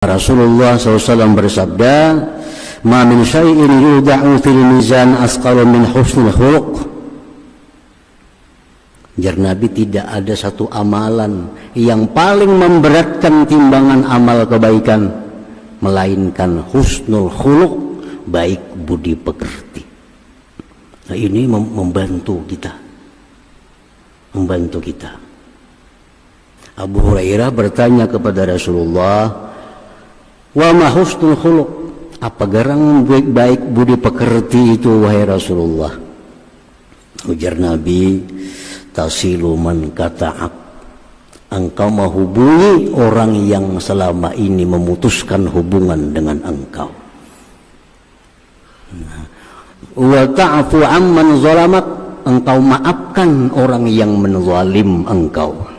Rasulullah SAW bersabda ma min syai'in yudha'u fil mizan asqalu min husnul khuluq Jar Nabi tidak ada satu amalan yang paling memberatkan timbangan amal kebaikan melainkan husnul khuluq baik budi pekerti. Nah ini membantu kita. Membantu kita. Abu Hurairah bertanya kepada Rasulullah, "Wa ma husnul khuluq?" Apa garang baik-baik budi pekerti itu wahai Rasulullah? Ujar Nabi, "Tasilu man kata'ak." Engkau menghubungi orang yang selama ini memutuskan hubungan dengan engkau. Wa ta'fu amman zalamak engkau maafkan orang yang menzalim engkau